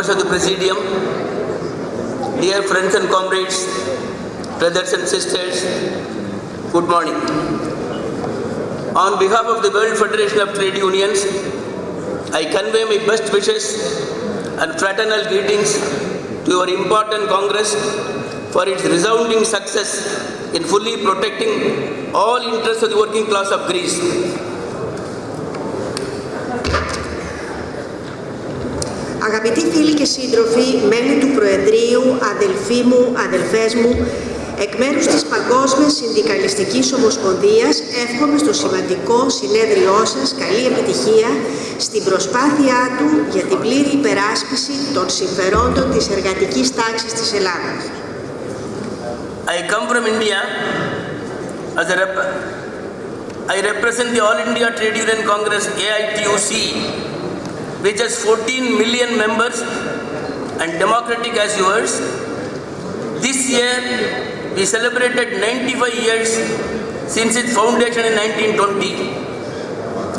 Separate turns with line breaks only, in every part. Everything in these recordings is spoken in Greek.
members of the Presidium, dear friends and comrades, brothers and sisters, good morning. On behalf of the World Federation of Trade Unions, I convey my best wishes and fraternal greetings to your important Congress for its resounding success in fully protecting all interests of the working class of Greece.
Αγαπητοί φίλοι και σύντροφοι, μέλη του Προεδρείου, αδελφοί μου, αδελφές μου, εκ μέρους της Παγκόσμιας Συνδικαλιστικής Ομοσπονδίας εύχομαι στο σημαντικό συνέδριό σας καλή επιτυχία στην προσπάθειά του για την πλήρη υπεράσπιση των συμφερόντων της εργατικής τάξης της Ελλάδας.
I come from India as a rep- I represent the All India Trade Union Congress AITUC, which has 14 million members and democratic as yours. This year, we celebrated 95 years since its foundation in 1920.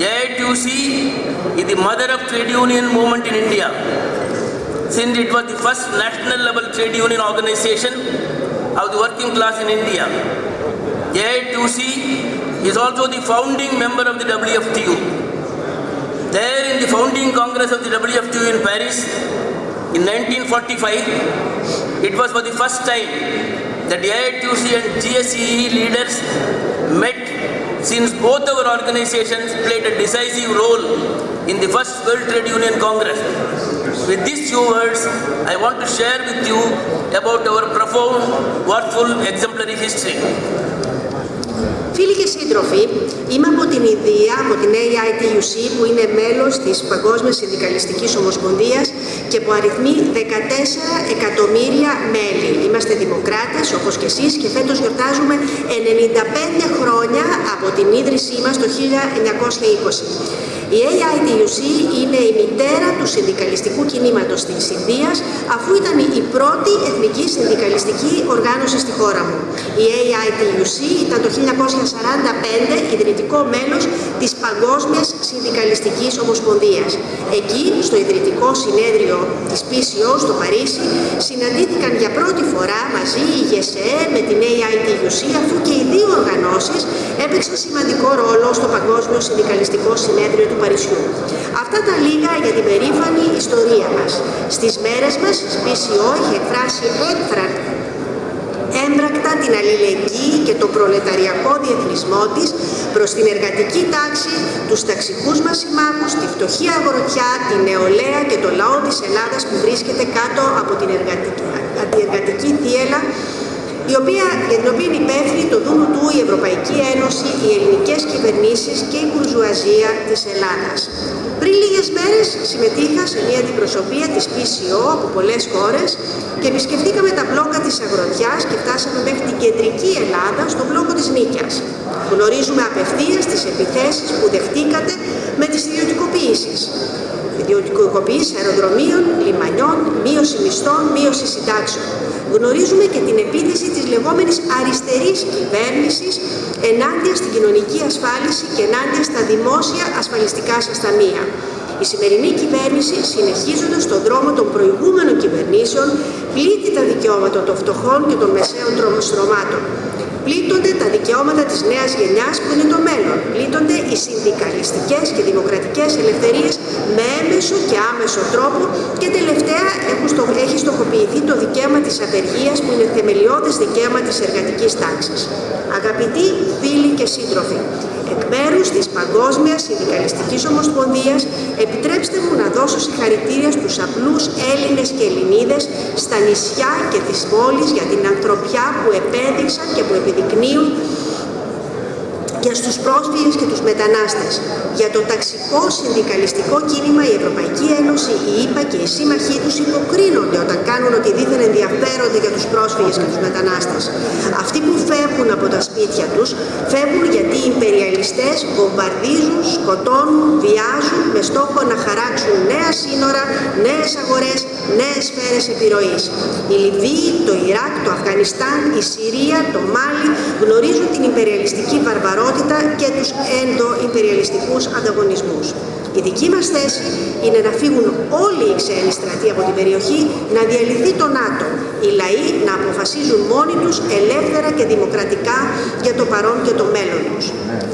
AITUC is the mother of trade union movement in India, since it was the first national level trade union organization of the working class in India. AITUC is also the founding member of the WFTU. There in the founding congress of the WFTU in Paris in 1945, it was for the first time that AITUC and GSEE leaders met since both our organizations played a decisive role in the first World Trade Union Congress. With these few words, I want to share with you about our profound, worthful, exemplary history.
Φίλοι και σύντροφοι, είμαι από την Ινδία, από την AITUC που είναι μέλος της Παγκόσμιας Συνδικαλιστικής Ομοσπονδίας και που αριθμεί 14 εκατομμύρια μέλη. Είμαστε δημοκράτες όπως και εσείς και φέτος γιορτάζουμε 95 χρόνια από την ίδρυσή μας το 1920. Η AITUC είναι η μητέρα του συνδικαλιστικού κινήματος της Ινδίας αφού ήταν η πρώτη εθνική συνδικαλιστική οργάνωση στη χώρα μου. Η AITUC ήταν το 1945 ιδρυτικό μέλος της Παγκόσμιας Συνδικαλιστικής Ομοσπονδίας. Εκεί, στο ιδρυτικό συνέδριο της PCO στο Παρίσι, συναντήθηκαν για πρώτη φορά μαζί η ΓΕΣΕ με την AITUC αφού και οι δύο οργανώσεις έπαιξαν σημαντικό ρόλο στο Παγκόσμιο Συνδικαλιστικό Συνέδριο του Παρισιού. Αυτά τα λίγα για την περήφανη ιστορία μας. Στις μέρες μας, η PCO έχει εκφράσει έκφρακτα έμπρακτα την αλληλεγγύη και τον προλεταριακό διεθνισμό της προς την εργατική τάξη, τους ταξικούς μας συμμάχους, τη φτωχή αγροτιά, τη νεολαία και το λαό της Ελλάδας που βρίσκεται κάτω από την εργατική, αντιεργατική θύελα η οποία, για την οποία είναι υπεύθυνη το Δούνου του η Ευρωπαϊκή Ένωση, οι ελληνικές κυβερνήσεις και η μπουρζουαζία της Ελλάδας. Πριν λίγες μέρες συμμετείχα σε μια αντιπροσωπεία της PCO από πολλές χώρες και επισκεφτήκαμε τα μπλόκα της Αγροτιάς και φτάσαμε μέχρι την κεντρική Ελλάδα στο μπλόκο της Νίκιας. Γνωρίζουμε απευθείας τις επιθέσεις που δεχτήκατε με τις ιδιωτικοποιήσεις. Ιδιωτικοποίηση αεροδρομίων, λιμανιών, μείωση μισθών, μείωση συντάξεων. Γνωρίζουμε και την επίθεση της λεγόμενης αριστερής κυβέρνησης ενάντια στην κοινωνική ασφάλιση και ενάντια στα δημόσια ασφαλιστικά σας ταμεία. Η σημερινή κυβέρνηση, συνεχίζοντας τον δρόμο των προηγούμενων κυβερνήσεων, πλήττει τα δικαιώματα των φτωχών και των μεσαίων στρωμάτων. Πλήττονται τα δικαιώματα της νέας γενιάς που είναι το μέλλον. Πλήττονται οι συνδικαλιστικές και δημοκρατικές ελευθερίες με έμεσο και άμεσο τρόπο και τελευταία έχει στοχοποιηθεί το δικαίωμα της απεργίας που είναι θεμελιώδες δικαίωμα της εργατικής τάξης. Αγαπητοί φίλοι και σύντροφοι, εκ μέρους της Παγκόσμιας Συνδικαλιστικής Ομοσπονδίας επιτρέψτε μου να δώσω συγχαρητήρια στους απλούς Έλληνες και Ελληνίδες στα νησιά και τις πόλεις για την ανθρωπιά που επέδειξαν και που επιδεικνύουν και στους πρόσφυγες και τους μετανάστες. Για το ταξικό συνδικαλιστικό κίνημα η Ευρωπαϊκή Ένωση, η ΕΠΑ και οι σύμμαχοί τους υποκρίνονται όταν κάνουν ότι δίθεν ενδιαφέρονται για τους πρόσφυγες και τους μετανάστες. Αυτοί που φεύγουν από τα σπίτια τους, φεύγουν γιατί οι υπεριαλιστές βομβαρδίζουν, σκοτώνουν, βιάζουν με στόχο να χαράξουν νέα σύνορα, νέες αγορές, νέες σφαίρες επιρροής. Η Λιβύη, το Ιράκ, το Αφγανιστάν, η Συρία, το Μάλι γνωρίζουν την υπεριαλιστική βαρβαρότητα σταθερότητα και τους ενδοϊμπεριαλιστικούς ανταγωνισμούς. Η δική μας θέση είναι να φύγουν όλοι οι ξένοι στρατοί από την περιοχή, να διαλυθεί το ΝΑΤΟ, οι λαοί να αποφασίζουν μόνοι τους ελεύθερα και δημοκρατικά για το παρόν και το μέλλον τους.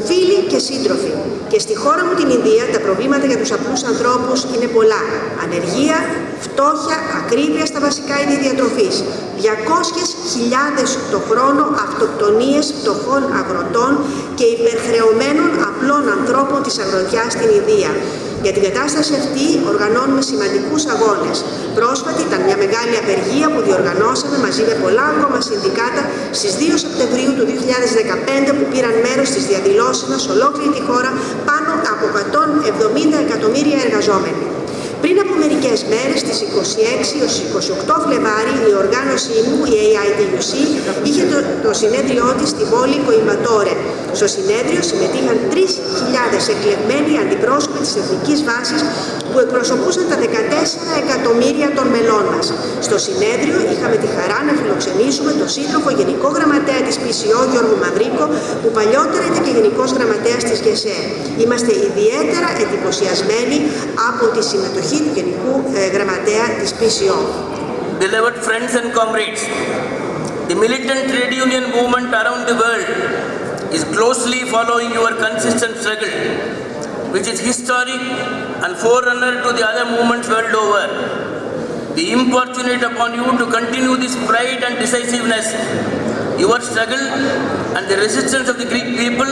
Φίλοι και σύντροφοι, και στη χώρα μου την Ινδία τα προβλήματα για τους απλούς ανθρώπους είναι πολλά. Ανεργία, φτώχεια, ακρίβεια στα βασικά είδη διατροφής. 200.000 το χρόνο αυτοκτονίες φτωχών αγροτών και υπερχρεωμένων απλών ανθρώπων της αγροτιάς στην Ινδία. Για την κατάσταση αυτή οργανώνουμε σημαντικούς αγώνες. Πρόσφατη ήταν μια μεγάλη απεργία που διοργανώσαμε μαζί με πολλά ακόμα συνδικάτα στις 2 Σεπτεμβρίου του 2015 που πήραν μέρος στις διαδηλώσεις μας σε ολόκληρη τη χώρα πάνω από 170 εκατομμύρια εργαζόμενοι. Πριν από μερικές μέρες, στις 26 έως 28 Φλεβάρι, η οργάνωσή μου, η AIDUC, είχε το, το συνέδριό της στη πόλη Κοϊμπατόρε. Στο συνέδριο συμμετείχαν 3.000 εκλεγμένοι αντιπρόσωποι της Εθνικής Βάσης που εκπροσωπούσαν τα 14 εκατομμύρια των μελών μας. Στο συνέδριο είχαμε τη χαρά να φιλοξενήσουμε τον σύντροφο Γενικό Γραμματέα της PCO Γιώργο Μαυρίκο που παλιότερα ήταν και Γενικός Γραμματέας της ΓΕΣΕ. Είμαστε ιδιαίτερα εντυπωσιασμένοι από τη συμμετοχή του Delivered.
Beloved friends and comrades, the militant trade union movement around the world is closely following your consistent struggle, which is historic and forerunner to the other movements world over. We importunate upon you to continue this pride and decisiveness. Your struggle and the resistance of the Greek people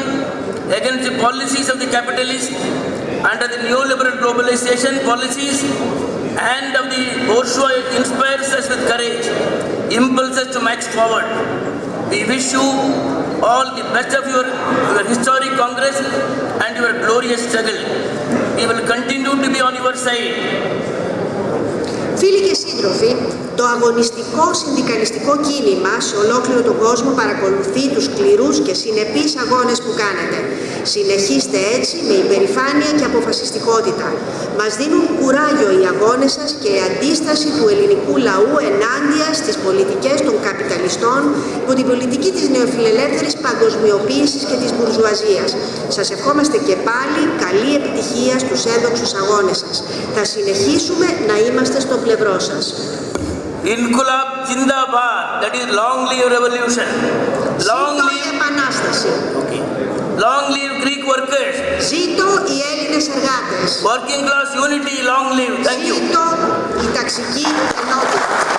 against the policies of the capitalists under the neoliberal globalization policies and of the bourgeois inspires us with courage, impulses us to march forward. We wish you all the best of your, your historic congress and your glorious struggle. We will continue to be on your side.
Φίλοι και σύντροφοι, το αγωνιστικό συνδικαλιστικό κίνημα σε ολόκληρο τον κόσμο παρακολουθεί τους σκληρούς και συνεπείς αγώνες που κάνετε. Συνεχίστε έτσι με υπερηφάνεια και αποφασιστικότητα. Μας δίνουν κουράγιο οι αγώνες σας και η αντίσταση του ελληνικού λαού ενάντια στις πολιτικές των καπιταλιστών υπό την πολιτική της νεοφιλελεύθερης παγκοσμιοποίησης και της μπουρζουαζίας. Σας ευχόμαστε και πάλι καλή επιτυχία στους ένδοξους αγώνες σας. Θα συνεχίσουμε να είμαστε στο πλευρό σας.
Inkulab Jindabad, that is long live revolution. Long
Ζήτω η
live,
Επανάσταση.
okay. long live Greek workers.
Ζήτω οι Έλληνες εργάτες.
Working class unity, long live. Thank you.
Ζήτω η ταξική ενότητα.